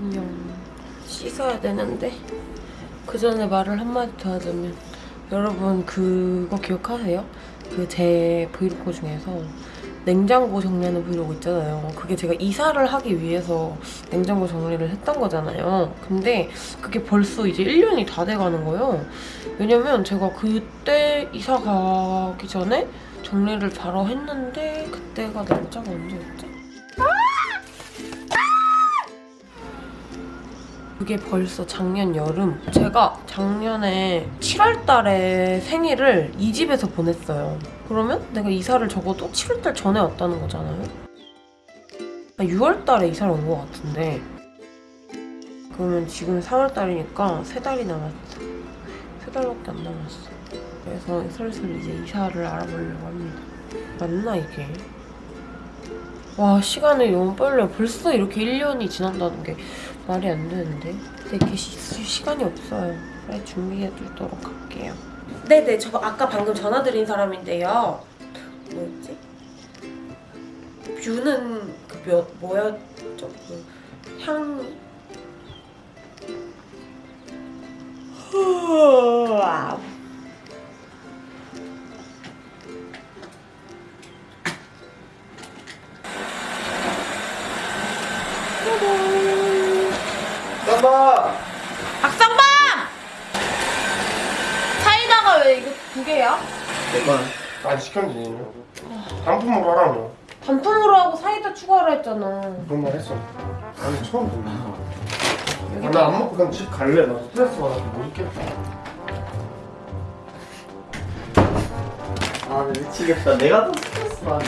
안녕. 씻어야 되는데 그 전에 말을 한마디 더 하자면 여러분 그거 기억하세요? 그 제 브이로그 중에서 냉장고 정리하는 브이로그 있잖아요. 그게 제가 이사를 하기 위해서 냉장고 정리를 했던 거잖아요. 근데 그게 벌써 이제 1년이 다 돼가는 거예요. 왜냐면 제가 그때 이사 가기 전에 정리를 바로 했는데 그때가 날짜가 언제였지? 그게 벌써 작년 여름. 제가 작년에 7월 달에 생일을 이 집에서 보냈어요. 그러면 내가 이사를 적어도 7월 달 전에 왔다는 거잖아요. 6월 달에 이사를 온 것 같은데. 그러면 지금 3월 달이니까 3달이 남았어. 3달밖에 안 남았어. 그래서 슬슬 이제 이사를 알아보려고 합니다. 맞나 이게? 와 시간이 너무 빨라요. 벌써 이렇게 1년이 지난다는 게 말이 안 되는데? 근데 이렇게 시, 시간이 없어요. 빨리 준비해 두도록 할게요. 네네 저 아까 방금 전화 드린 사람인데요. 뭐였지? 뷰는 그 몇, 뭐였죠? 그 향... 와 두 개야? 내건 아직 시켰지 단품으로 하라 너 단품으로 하고 사이다 추가하라 했잖아. 그런 말 했어. 아니 처음 듣는 아, 나안 먹고 그냥 집 갈래. 나 스트레스 받아서 못 있겠다. 아 미치겠다. 내가 더 스트레스 받아.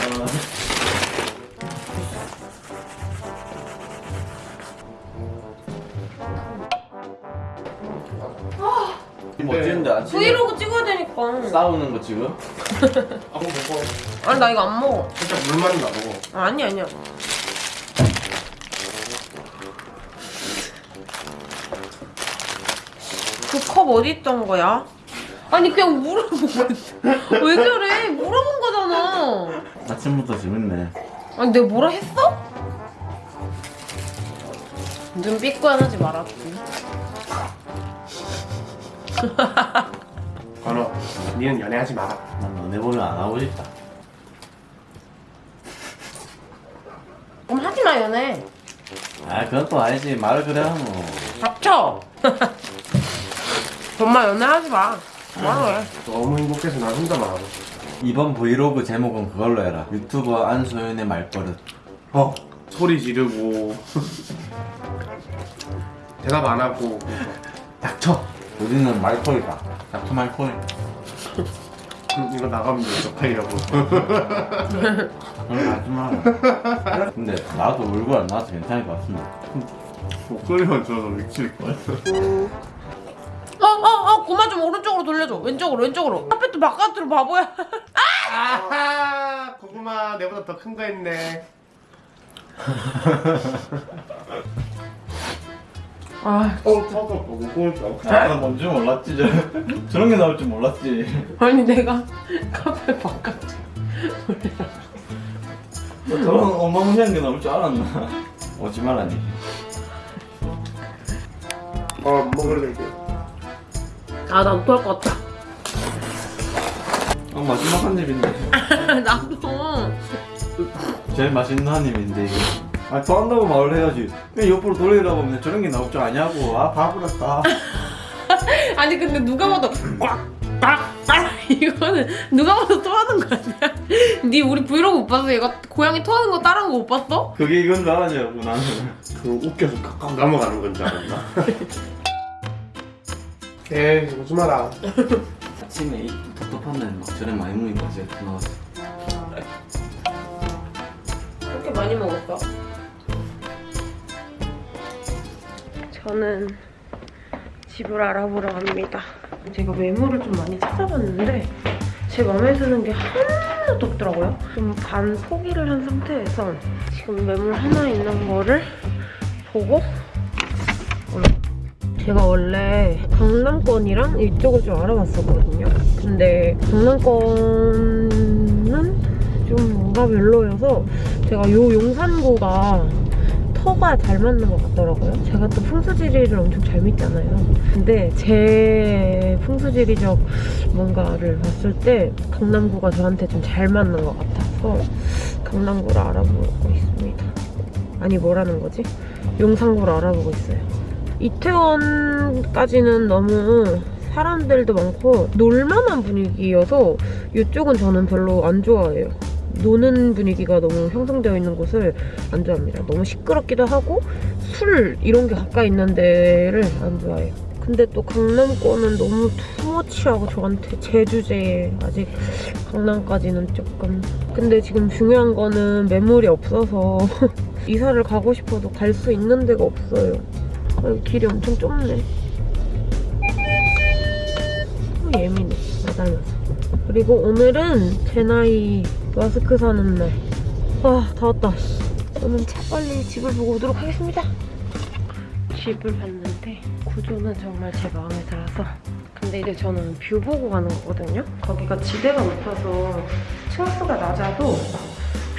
아침에? 브이로그 찍어 야 되니까. 싸우는 거 지금? 아 먹어 아니 나 이거 안 먹어. 진짜 물만 나 먹어 아, 아니 아니야. 그 컵 어디 있던 거야? 아니 그냥 물어보고 왜 저래? 물어본 거잖아. 아침부터 재밌네 아니 내가 뭐라 했어? 눈 삐꾸하지 말았지. 건호 니는 연애하지 마라. 난 너네 보면 안 하고 싶다. 그럼 하지 마 연애. 아 그건 또 아니지. 말을 그래 하노 닥쳐. 엄마 연애하지 마. 해? 너무 행복해서 난 혼자 말하고 이번 브이로그 제목은 그걸로 해라. 유튜버 안소연의 말버릇. 어? 소리 지르고. 대답 안 하고. 닥쳐 우리는 말코리다. 닥쳐 말코리 음, 이거 나가면 돼 적폐이라고. 그런 거 하지 마라 근데 나도 얼굴 안 나와서 괜찮을 것 같습니다 목소리만 들어도 미칠걸 어, 어, 어, 고마 좀 오른쪽으로 돌려줘. 왼쪽으로, 왼쪽으로. 카페트 바깥으로 바보야. 아하! 고구마 내보다 더 큰 거 했네 아, 어 터져 고구마 아, 뭔지 몰랐지 저. 저런 게 나올 줄 몰랐지 아니 내가 카페 바깥으로. 저런 어마무시한 게 나올 줄 알았나 오지 말라니 어 먹으러 갈게 아, 나 어떡할 것 같다. 어, 마지막 한 입인데 나도. 제일 맛있는 한 입인데 이게 아 더 한다고 말을 해야지 왜 옆으로 돌리라고 하면 저런 게 나올 줄 아냐고 아 바보랐다 아니 근데 누가 봐도 꽉 꽉 꽉 이거는 누가 봐도 토하는 거 아니야? 네 우리 브이로그 못 봤어? 얘가 고양이 토하는 거 따라한 거 못 봤어? 그게 이건 줄 알았냐고 나는 그 웃겨서 kakkak그 넘어가는 건 줄 알았나 에이 오지 마라 아침에 이 텁텁한 날 막 저래 많이 먹는 거지 나왔어 그렇게 많이 먹었어? 저는 집을 알아보러 갑니다. 제가 매물을 좀 많이 찾아봤는데 제 마음에 드는 게 하나도 없더라고요. 좀 반 포기를 한 상태에서 지금 매물 하나 있는 거를 보고 제가 원래 강남권이랑 이쪽을 좀 알아봤었거든요. 근데 강남권은 좀 뭔가 별로여서 제가 요 용산구가 더 터가 잘 맞는 것 같더라고요. 제가 또 풍수지리를 엄청 잘 믿잖아요. 근데 제 풍수지리적 뭔가를 봤을 때 강남구가 저한테 좀 잘 맞는 것 같아서 강남구를 알아보고 있습니다. 아니 뭐라는 거지? 용산구를 알아보고 있어요. 이태원까지는 너무 사람들도 많고 놀만한 분위기여서 이쪽은 저는 별로 안 좋아해요. 노는 분위기가 너무 형성되어 있는 곳을 안 좋아합니다. 너무 시끄럽기도 하고 술 이런 게 가까이 있는 데를 안 좋아해요. 근데 또 강남권은 너무 투머치하고 저한테 제 주제에 아직 강남까지는 조금 근데 지금 중요한 거는 매물이 없어서 이사를 가고 싶어도 갈 수 있는 데가 없어요. 아, 길이 엄청 좁네. 어, 예민해. 나 닮아서. 그리고 오늘은 제 나이 마스크 사는 날. 아, 다 왔다. 저는 차 빨리 집을 보고 오도록 하겠습니다. 집을 봤는데 구조는 정말 제 마음에 들어서 근데 이제 저는 view 보고 가는 거거든요. 거기가 지대가 높아서 층수가 낮아도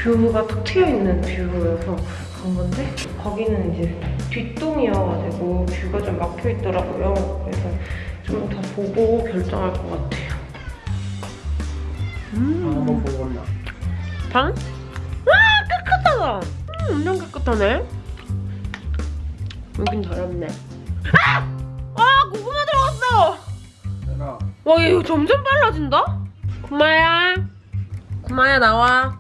뷰가 툭 트여있는 뷰여서 간 건데 거기는 이제 뒷동이어가지고 뷰가 좀 막혀있더라고요. 그래서 좀 더 보고 결정할 것 같아요. 음. 한번 보고 나 방? 아 깨끗하다. 음, 엄청 깨끗하네. 여긴 더럽네. 아! 아 고구마 들어갔어. 내가 와, 얘 이거 점점 빨라진다? 구마야. 구마야, 나와.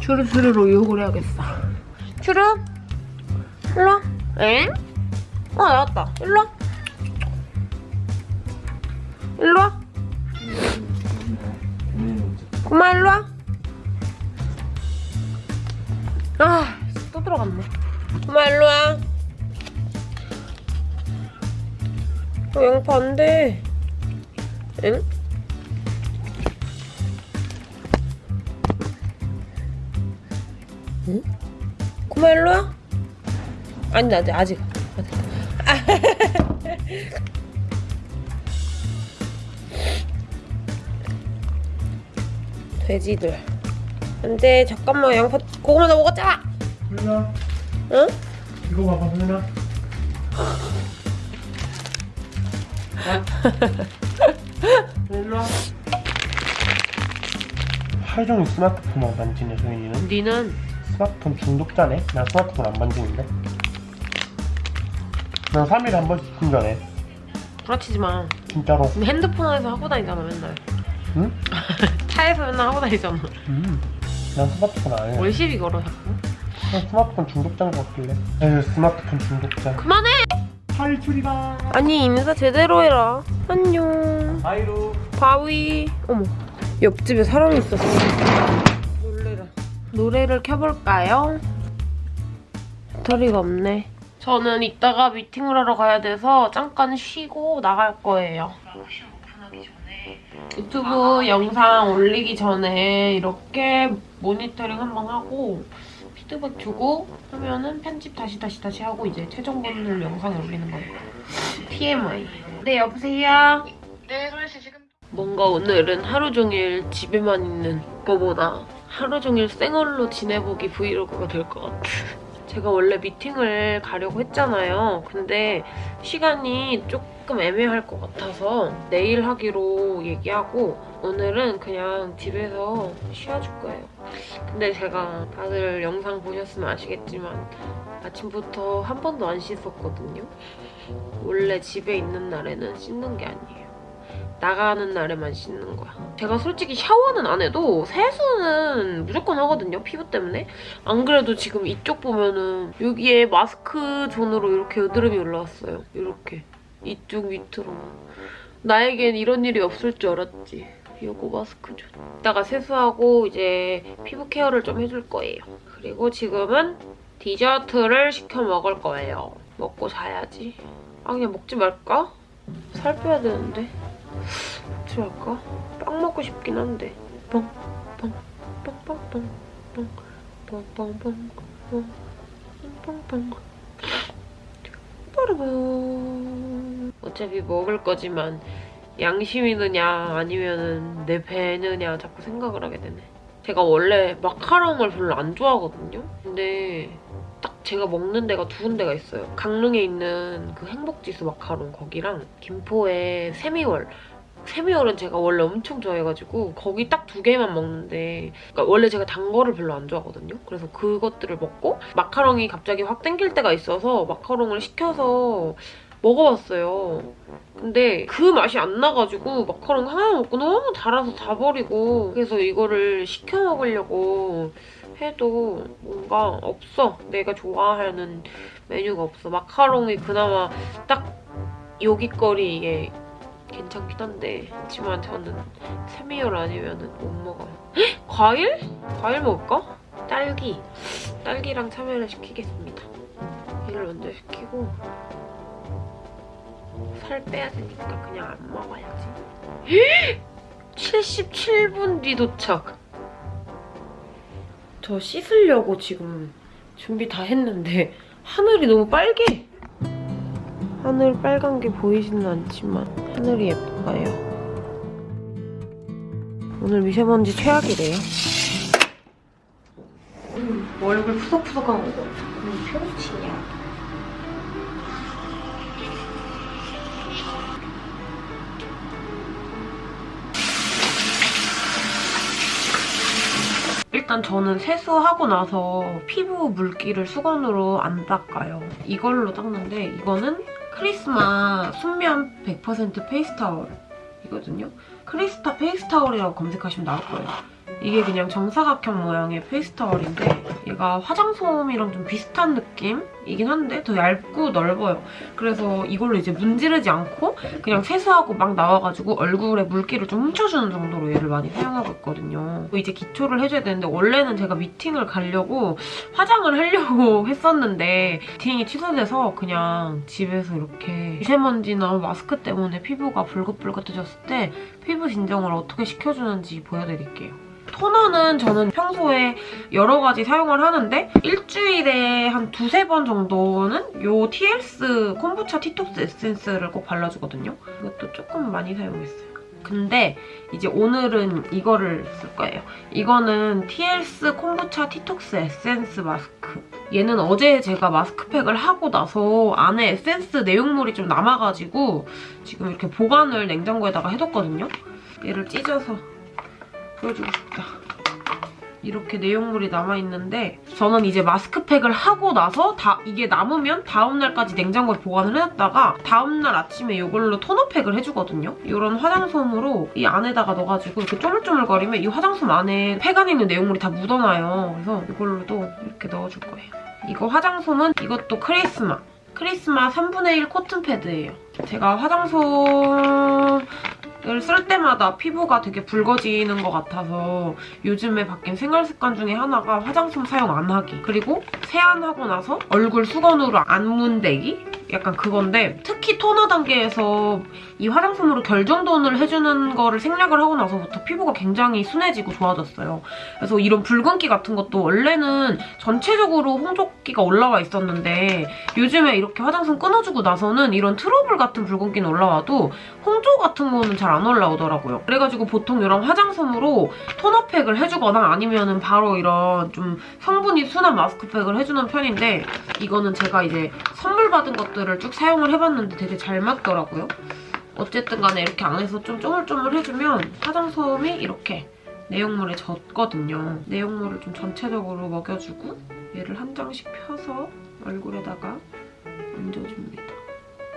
추르추르로 유혹을 해야겠어. 추르? 일로 와. 엥? 어, 나왔다. 일로 와. 일로 와. 구마, 일로 와. 아, 또 들어갔네. 구마, 일로 와. 어, 양파 안 돼. 응? 응? 고마 일로 와. 아니 나 아직 아직. 돼지들. 안돼 잠깐만 양파 고구마 나 먹었잖아. 소윤아 응? 이거 봐봐 소윤아 일로 와 하루 종일 스마트폰만 만지네 소윤이는 니는 스마트폰 중독자네? 난 스마트폰 안 만지는데 난 3일에 한 번씩 충전해 부라치지 마. 진짜로 니 핸드폰에서 하고 다니잖아 맨날. 응? 차에서 맨날 하고 다니잖아. 음. 난 스마트폰 안 해. 뭘 시비 걸어 자꾸. 난 스마트폰 중독자인 것 같길래. 에휴, 스마트폰 중독자. 그만해. 탈출이다. 아니 인사 제대로 해라. 안녕. 하이루 바위. 어머. 옆집에 사람이 있었어. 놀래라. 노래를 켜볼까요? 배터리가 없네. 저는 이따가 미팅을 하러 가야 돼서 잠깐 쉬고 나갈 거예요. 유튜브 영상 올리기 전에 이렇게 모니터링 한번 하고 피드백 주고 하면은 편집 다시 다시 다시 하고 이제 최종 본을 영상에 올리는 거예요. TMI. 네 여보세요. 네, 소연 씨 지금 뭔가 오늘은 하루 종일 집에만 있는 거보다 하루 종일 생얼로 지내보기 브이로그가 될 것 같아. 제가 원래 미팅을 가려고 했잖아요. 근데 시간이 조금 애매할 것 같아서 내일 하기로 얘기하고 오늘은 그냥 집에서 쉬어줄 거예요. 근데 제가 다들 영상 보셨으면 아시겠지만 아침부터 한 번도 안 씻었거든요. 원래 집에 있는 날에는 씻는 게 아니에요. 나가는 날에만 씻는 거야. 제가 솔직히 샤워는 안 해도 세수는 무조건 하거든요. 피부 때문에. 안 그래도 지금 이쪽 보면은 여기에 마스크 존으로 이렇게 여드름이 올라왔어요. 이렇게. 이쪽 밑으로만. 나에겐 이런 일이 없을 줄 알았지. 요거 마스크 존. 이따가 세수하고 이제 피부 케어를 좀 해줄 거예요. 그리고 지금은 디저트를 시켜 먹을 거예요. 먹고 자야지. 아 그냥 먹지 말까? 살 빼야 되는데. 어떻게 할까? 빵 먹고 싶긴 한데. 빵, 빵, 빵, 빵, 빵, 빵, 빵, 빵, 빵, 빵, 빵, 빵. 빠르밤. 어차피 먹을 거지만 양심이 느냐 아니면은 내 배느냐 자꾸 생각을 하게 되네. 제가 원래 마카롱을 별로 안 좋아하거든요. 근데 딱 제가 먹는 데가 두 군데가 있어요. 강릉에 있는 그 행복지수 마카롱 거기랑 김포의 세미월. 세미월은 제가 원래 엄청 좋아해가지고 거기 딱 두 개만 먹는데 그러니까 원래 제가 단 거를 별로 안 좋아하거든요. 그래서 그것들을 먹고 마카롱이 갑자기 확 땡길 때가 있어서 마카롱을 시켜서 먹어봤어요. 근데 그 맛이 안 나가지고 마카롱 하나 먹고 너무 달아서 다 버리고 그래서 이거를 시켜 먹으려고 해도 뭔가 없어. 내가 좋아하는 메뉴가 없어. 마카롱이 그나마 딱 여기 거리 이게 괜찮긴 한데 하지만 저는 세미열 아니면 못 먹어요. 헉? 과일? 과일 먹을까? 딸기. 딸기랑 참외를 시키겠습니다. 얘를 먼저 시키고 살 빼야 되니까 그냥 안 먹어야지. 77분 뒤 도착. 저 씻으려고 지금 준비 다 했는데 하늘이 너무 빨개. 하늘 빨간 게 보이지는 않지만 하늘이 예뻐요. 오늘 미세먼지 최악이래요. 음, 뭐 얼굴 푸석푸석한 거. 음, 표치냐. 일단 저는 세수하고 나서 피부 물기를 수건으로 안 닦아요. 이걸로 닦는데 이거는 크리스마 순면 100% 페이스타올이거든요. 크리스타 페이스타올이라고 검색하시면 나올 거예요. 이게 그냥 정사각형 모양의 페이스타올인데 얘가 화장솜이랑 좀 비슷한 느낌 이긴 한데 더 얇고 넓어요. 그래서 이걸로 이제 문지르지 않고 그냥 세수하고 막 나와가지고 얼굴에 물기를 좀 훔쳐주는 정도로 얘를 많이 사용하고 있거든요. 이제 기초를 해줘야 되는데 원래는 제가 미팅을 가려고 화장을 하려고 했었는데 미팅이 취소돼서 그냥 집에서 이렇게 미세먼지나 마스크 때문에 피부가 불긋불긋해졌을 때 피부 진정을 어떻게 시켜주는지 보여드릴게요. 토너는 저는 평소에 여러 가지 사용을 하는데 일주일에 한 두세 번 정도는 요 TLS 콤부차 티톡스 에센스를 꼭 발라주거든요. 이것도 조금 많이 사용했어요. 근데 이제 오늘은 이거를 쓸 거예요. 이거는 TLS 콤부차 티톡스 에센스 마스크. 얘는 어제 제가 마스크팩을 하고 나서 안에 에센스 내용물이 좀 남아가지고 지금 이렇게 보관을 냉장고에다가 해뒀거든요. 얘를 찢어서 보여주고 싶다. 이렇게 내용물이 남아있는데 저는 이제 마스크팩을 하고 나서 다 이게 남으면 다음날까지 냉장고에 보관을 해놨다가 다음날 아침에 이걸로 토너팩을 해주거든요. 이런 화장솜으로 이 안에다가 넣어가지고 이렇게 쪼물쪼물거리면 이 화장솜 안에 팩 안에 있는 내용물이 다 묻어나요. 그래서 이걸로도 이렇게 넣어줄 거예요. 이거 화장솜은 이것도 크리스마. 크리스마 3분의 1 코튼 패드예요. 제가 화장솜 을 쓸 때마다 피부가 되게 붉어지는 것 같아서 요즘에 바뀐 생활 습관 중에 하나가 화장솜 사용 안 하기 그리고 세안하고 나서 얼굴 수건으로 안 문대기? 약간 그건데 특히 토너 단계에서 이 화장솜으로 결정돈을 해주는 거를 생략을 하고 나서부터 피부가 굉장히 순해지고 좋아졌어요. 그래서 이런 붉은기 같은 것도 원래는 전체적으로 홍조기가 올라와 있었는데 요즘에 이렇게 화장솜 끊어주고 나서는 이런 트러블 같은 붉은기는 올라와도 홍조 같은 거는 잘 안 올라오더라고요. 그래가지고 보통 이런 화장솜으로 토너팩을 해주거나 아니면은 바로 이런 좀 성분이 순한 마스크팩을 해주는 편인데 이거는 제가 이제 선물 받은 것 들을 쭉 사용을 해봤는데 되게 잘 맞더라고요. 어쨌든 간에 이렇게 안에서 좀 쪼물쪼물 해주면 화장솜이 이렇게 내용물에 젖거든요. 내용물을 좀 전체적으로 먹여주고 얘를 한 장씩 펴서 얼굴에다가 얹어줍니다.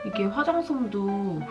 이게 화장솜도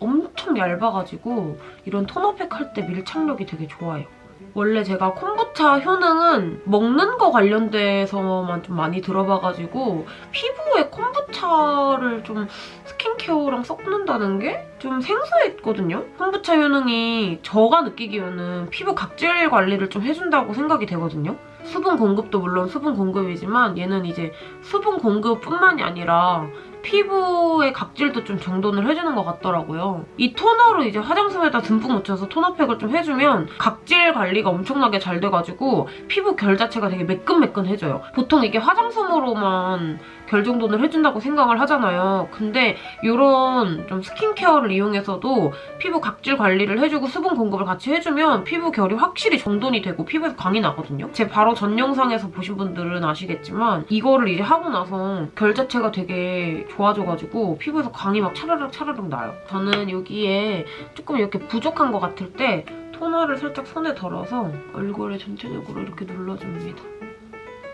엄청 얇아가지고 이런 토너팩 할 때 밀착력이 되게 좋아요. 원래 제가 콤부차 효능은 먹는 거 관련돼서만 좀 많이 들어봐가지고 피부에 콤부차를 좀 스킨케어랑 섞는다는 게 좀 생소했거든요. 콤부차 효능이 저가 느끼기에는 피부 각질 관리를 좀 해준다고 생각이 되거든요. 수분 공급도 물론 수분 공급이지만 얘는 이제 수분 공급뿐만이 아니라 피부의 각질도 좀 정돈을 해주는 것 같더라고요. 이 토너로 이제 화장솜에다 듬뿍 묻혀서 토너팩을 좀 해주면 각질 관리가 엄청나게 잘 돼가지고 피부 결 자체가 되게 매끈매끈해져요. 보통 이게 화장솜으로만 결 정돈을 해준다고 생각을 하잖아요. 근데 이런 좀 스킨케어를 이용해서도 피부 각질 관리를 해주고 수분 공급을 같이 해주면 피부 결이 확실히 정돈이 되고 피부에서 광이 나거든요. 제 바로 전 영상에서 보신 분들은 아시겠지만 이거를 이제 하고 나서 결 자체가 되게 좋아져가지고 피부에서 광이 막 차르륵 차르륵 나요. 저는 여기에 조금 이렇게 부족한 것 같을 때 토너를 살짝 손에 덜어서 얼굴에 전체적으로 이렇게 눌러줍니다.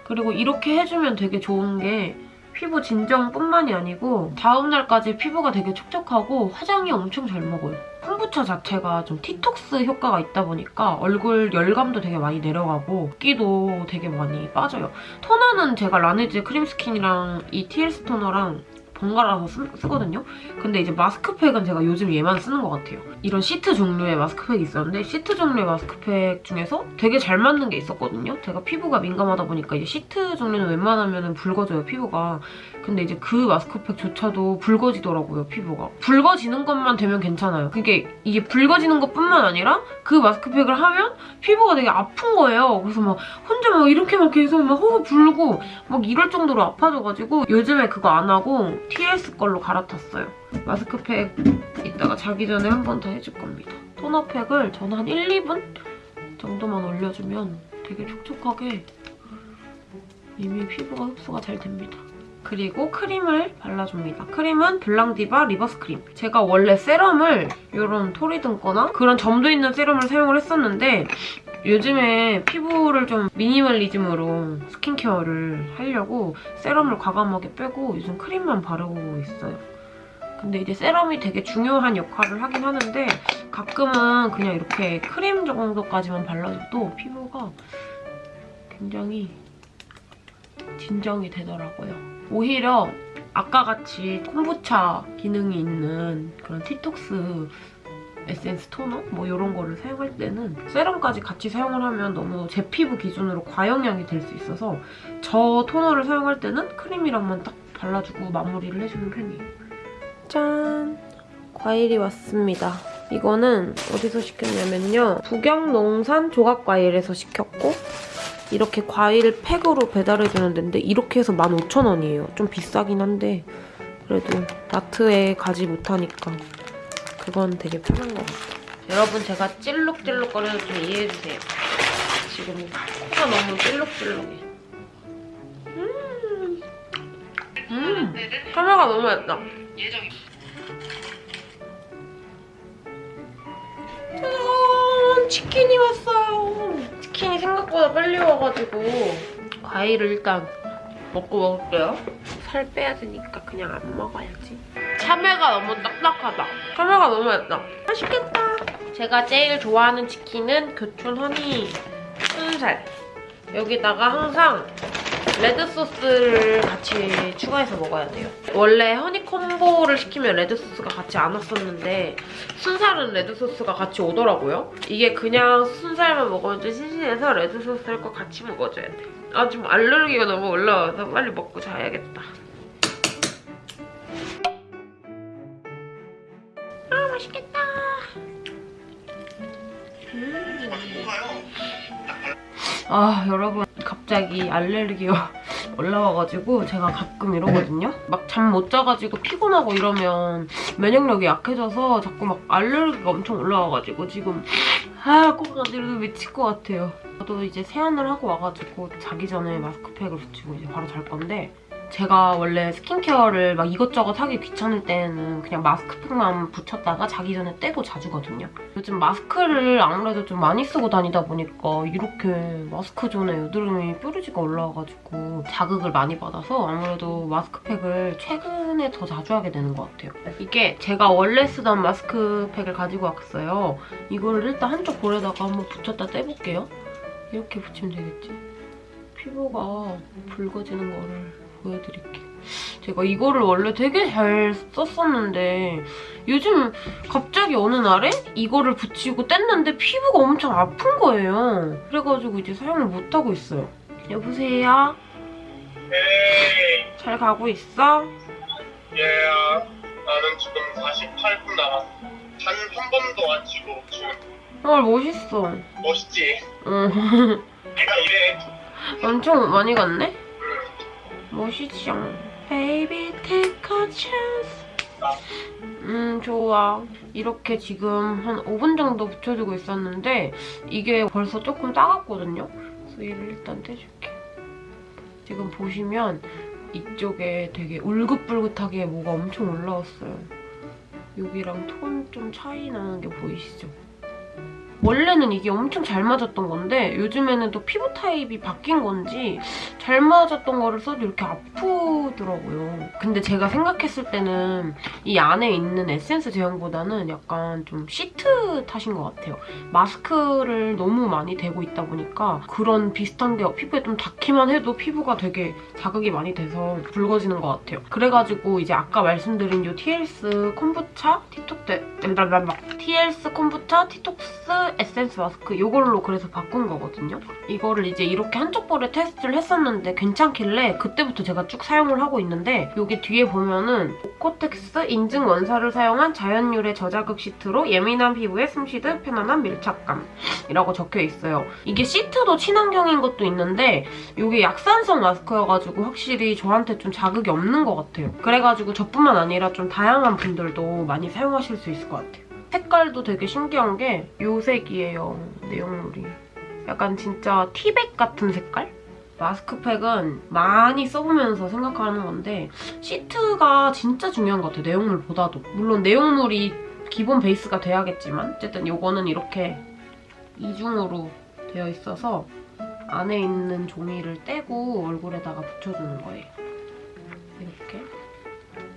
그리고 이렇게 해주면 되게 좋은 게 피부 진정뿐만이 아니고 다음날까지 피부가 되게 촉촉하고 화장이 엄청 잘 먹어요. 콤부차 자체가 좀 티톡스 효과가 있다 보니까 얼굴 열감도 되게 많이 내려가고 붓기도 되게 많이 빠져요. 토너는 제가 라네즈 크림 스킨이랑 이 TLS 토너랑 번갈아서 쓰, 쓰거든요. 근데 이제 마스크팩은 제가 요즘 얘만 쓰는 것 같아요. 이런 시트 종류의 마스크팩이 있었는데 시트 종류의 마스크팩 중에서 되게 잘 맞는 게 있었거든요. 제가 피부가 민감하다 보니까 이제 시트 종류는 웬만하면 붉어져요, 피부가. 근데 이제 그 마스크팩조차도 붉어지더라고요, 피부가. 붉어지는 것만 되면 괜찮아요. 그게 이게 붉어지는 것뿐만 아니라 그 마스크팩을 하면 피부가 되게 아픈 거예요. 그래서 막 혼자 막 이렇게 막 계속 막 호흡 불고 막 이럴 정도로 아파져가지고 요즘에 그거 안 하고 TLS 걸로 갈아탔어요. 마스크팩 이따가 자기 전에 한 번 더 해줄 겁니다. 토너팩을 저는 한 1, 2분 정도만 올려주면 되게 촉촉하게 이미 피부가 흡수가 잘 됩니다. 그리고 크림을 발라줍니다. 크림은 블랑디바 리버스 크림. 제가 원래 세럼을 이런 톨이 든 거나 그런 점도 있는 세럼을 사용을 했었는데 요즘에 피부를 좀 미니멀리즘으로 스킨케어를 하려고 세럼을 과감하게 빼고 요즘 크림만 바르고 있어요. 근데 이제 세럼이 되게 중요한 역할을 하긴 하는데 가끔은 그냥 이렇게 크림 정도까지만 발라줘도 피부가 굉장히 진정이 되더라고요. 오히려 아까 같이 콤부차 기능이 있는 그런 티톡스 에센스 토너 뭐 이런 거를 사용할 때는 세럼까지 같이 사용을 하면 너무 제 피부 기준으로 과영량이 될 수 있어서 저 토너를 사용할 때는 크림이랑만 딱 발라주고 마무리를 해주는 편이에요. 짠! 과일이 왔습니다. 이거는 어디서 시켰냐면요. 북영농산 조각과일에서 시켰고 이렇게 과일 팩으로 배달해주는 데인데 이렇게 해서 15,000원이에요. 좀 비싸긴 한데 그래도 마트에 가지 못하니까 그건 되게 편한 것 같아요. 여러분 제가 찔룩찔룩거려서 좀 이해해주세요. 지금 코가 너무 찔룩찔룩해. 음, 음, 카메라가 너무 얇다. 짜잔! 치킨이 왔어요. 치킨이 생각보다 빨리 와가지고 과일을 일단 먹고 먹을게요. 살 빼야 되니까 그냥 안 먹어야지. 참외가 너무 딱딱하다. 참외가 너무 얇다. 맛있겠다. 제가 제일 좋아하는 치킨은 교촌 허니 순살. 여기다가 항상 레드 소스를 같이 추가해서 먹어야 돼요. 원래 허니 콤보를 시키면 레드 소스가 같이 안 왔었는데 순살은 레드 소스가 같이 오더라고요. 이게 그냥 순살만 먹으면 좀 심심해서 레드 소스를 꼭 같이 먹어줘야 돼. 아 지금 알레르기가 너무 올라와서 빨리 먹고 자야겠다. 아 맛있겠다. 음. 아 여러분 갑자기 알레르기가 올라와가지고 제가 가끔 이러거든요. 막 잠 못 자가지고 피곤하고 이러면 면역력이 약해져서 자꾸 막 알레르기가 엄청 올라와가지고 지금 아꼭 가지고 미칠 것 같아요. 저도 이제 세안을 하고 와가지고 자기 전에 마스크팩을 붙이고 이제 바로 잘 건데 제가 원래 스킨케어를 막 이것저것 하기 귀찮을 때는 그냥 마스크팩만 붙였다가 자기 전에 떼고 자주거든요. 요즘 마스크를 아무래도 좀 많이 쓰고 다니다 보니까 이렇게 마스크 존에 여드름이 뾰루지가 올라와가지고 자극을 많이 받아서 아무래도 마스크팩을 최근에 더 자주 하게 되는 것 같아요. 이게 제가 원래 쓰던 마스크팩을 가지고 왔어요. 이거를 일단 한쪽 볼에다가 한번 붙였다 떼볼게요. 이렇게 붙이면 되겠지? 피부가 붉어지는 거를 보여드릴게요. 제가 이거를 원래 되게 잘 썼었는데 요즘 갑자기 어느 날에 이거를 붙이고 뗐는데 피부가 엄청 아픈 거예요. 그래가지고 이제 사용을 못하고 있어요. 여보세요? 잘 가고 있어? 얘야 나는 지금 48분 남았어 단한 번도 안 치고 지금 헐 멋있어 멋있지? 응 내가 이래 엄청 많이 갔네? 멋있죠? Baby take a chance. 음 좋아. 이렇게 지금 한 5분 정도 붙여주고 있었는데 이게 벌써 조금 따갑거든요? 그래서 얘를 일단 떼줄게. 지금 보시면 이쪽에 되게 울긋불긋하게 뭐가 엄청 올라왔어요. 여기랑 톤 좀 차이 나는 게 보이시죠? 원래는 이게 엄청 잘 맞았던 건데 요즘에는 또 피부 타입이 바뀐 건지 잘 맞았던 거를 써도 이렇게 아프더라고요. 근데 제가 생각했을 때는 이 안에 있는 에센스 제형보다는 약간 좀 시트 탓인 것 같아요. 마스크를 너무 많이 대고 있다 보니까 그런 비슷한 게 피부에 좀 닿기만 해도 피부가 되게 자극이 많이 돼서 붉어지는 것 같아요. 그래가지고 이제 아까 말씀드린 이 TLS 콤부차 티톡스 TLS 콤부차 티톡스 에센스 마스크 이걸로 그래서 바꾼 거거든요. 이거를 이제 이렇게 한쪽 볼에 테스트를 했었는데 괜찮길래 그때부터 제가 쭉 사용을 하고 있는데 여기 뒤에 보면은 오코텍스 인증 원사를 사용한 자연유래 저자극 시트로 예민한 피부에 숨쉬듯 편안한 밀착감 이라고 적혀 있어요. 이게 시트도 친환경인 것도 있는데 이게 약산성 마스크여가지고 확실히 저한테 좀 자극이 없는 것 같아요. 그래가지고 저뿐만 아니라 좀 다양한 분들도 많이 사용하실 수 있을 것 같아요. 색깔도 되게 신기한 게이 색이에요, 내용물이. 약간 진짜 티백 같은 색깔? 마스크팩은 많이 써보면서 생각하는 건데 시트가 진짜 중요한 것 같아요, 내용물보다도. 물론 내용물이 기본 베이스가 돼야겠지만 어쨌든 이거는 이렇게 이중으로 되어 있어서 안에 있는 종이를 떼고 얼굴에다가 붙여주는 거예요.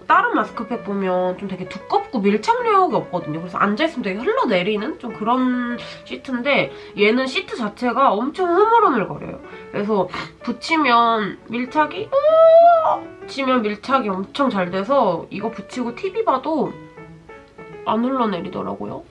다른 마스크팩 보면 좀 되게 두껍고 밀착력이 없거든요. 그래서 앉아있으면 되게 흘러내리는 좀 그런 시트인데 얘는 시트 자체가 엄청 흐물흐물거려요. 그래서 붙이면 밀착이 붙이면 밀착이 엄청 잘 돼서 이거 붙이고 TV 봐도 안 흘러내리더라고요.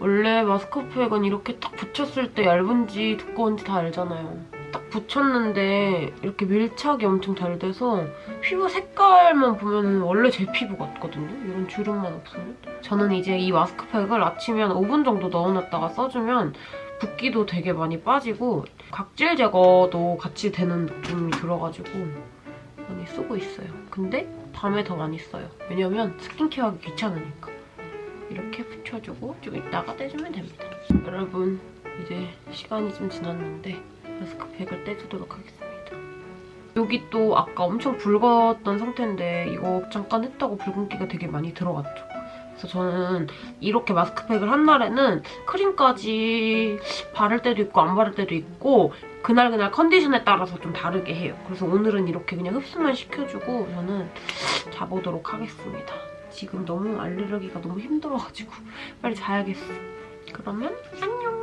원래 마스크팩은 이렇게 딱 붙였을 때 얇은지 두꺼운지 다 알잖아요. 딱 붙였는데 이렇게 밀착이 엄청 잘 돼서 피부 색깔만 보면 원래 제 피부 같거든요. 이런 주름만 없으면. 저는 이제 이 마스크팩을 아침에 한 5분 정도 넣어놨다가 써주면 붓기도 되게 많이 빠지고 각질 제거도 같이 되는 느낌이 들어가지고 많이 쓰고 있어요. 근데 밤에 더 많이 써요. 왜냐면 스킨케어하기 귀찮으니까. 이렇게 붙여주고 좀 이따가 떼주면 됩니다. 여러분 이제 시간이 좀 지났는데 마스크팩을 떼주도록 하겠습니다. 여기 또 아까 엄청 붉었던 상태인데 이거 잠깐 했다고 붉은기가 되게 많이 들어갔죠. 그래서 저는 이렇게 마스크팩을 한 날에는 크림까지 바를 때도 있고 안 바를 때도 있고 그날그날 컨디션에 따라서 좀 다르게 해요. 그래서 오늘은 이렇게 그냥 흡수만 시켜주고 저는 자보도록 하겠습니다. 지금 너무 알레르기가 너무 힘들어가지고 빨리 자야겠어. 그러면 안녕!